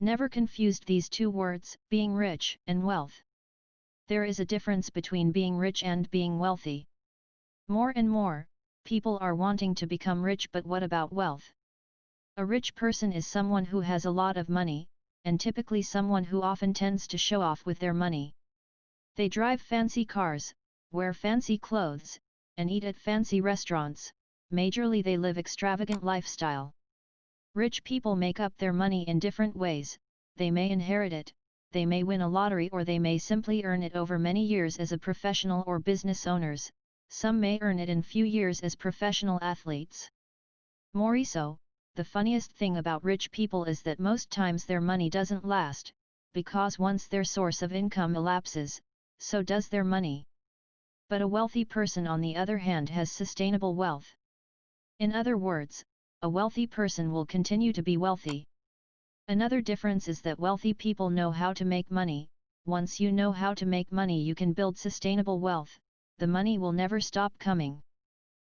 Never confused these two words, being rich and wealth. There is a difference between being rich and being wealthy. More and more, people are wanting to become rich but what about wealth? A rich person is someone who has a lot of money, and typically someone who often tends to show off with their money. They drive fancy cars, wear fancy clothes, and eat at fancy restaurants, majorly they live extravagant lifestyle. Rich people make up their money in different ways, they may inherit it, they may win a lottery or they may simply earn it over many years as a professional or business owners, some may earn it in few years as professional athletes. More so, the funniest thing about rich people is that most times their money doesn't last, because once their source of income elapses, so does their money. But a wealthy person on the other hand has sustainable wealth. In other words, a wealthy person will continue to be wealthy. Another difference is that wealthy people know how to make money, once you know how to make money you can build sustainable wealth, the money will never stop coming.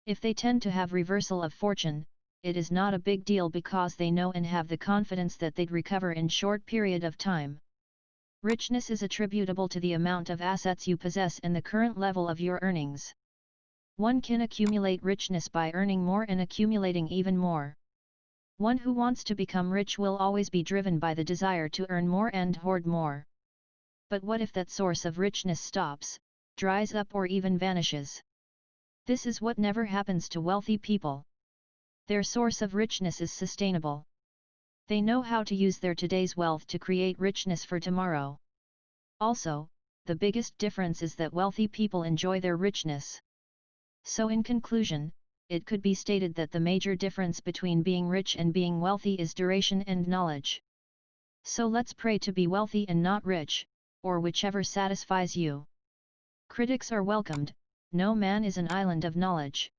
If they tend to have reversal of fortune, it is not a big deal because they know and have the confidence that they'd recover in short period of time. Richness is attributable to the amount of assets you possess and the current level of your earnings. One can accumulate richness by earning more and accumulating even more. One who wants to become rich will always be driven by the desire to earn more and hoard more. But what if that source of richness stops, dries up or even vanishes? This is what never happens to wealthy people. Their source of richness is sustainable. They know how to use their today's wealth to create richness for tomorrow. Also, the biggest difference is that wealthy people enjoy their richness. So in conclusion, it could be stated that the major difference between being rich and being wealthy is duration and knowledge. So let's pray to be wealthy and not rich, or whichever satisfies you. Critics are welcomed, no man is an island of knowledge.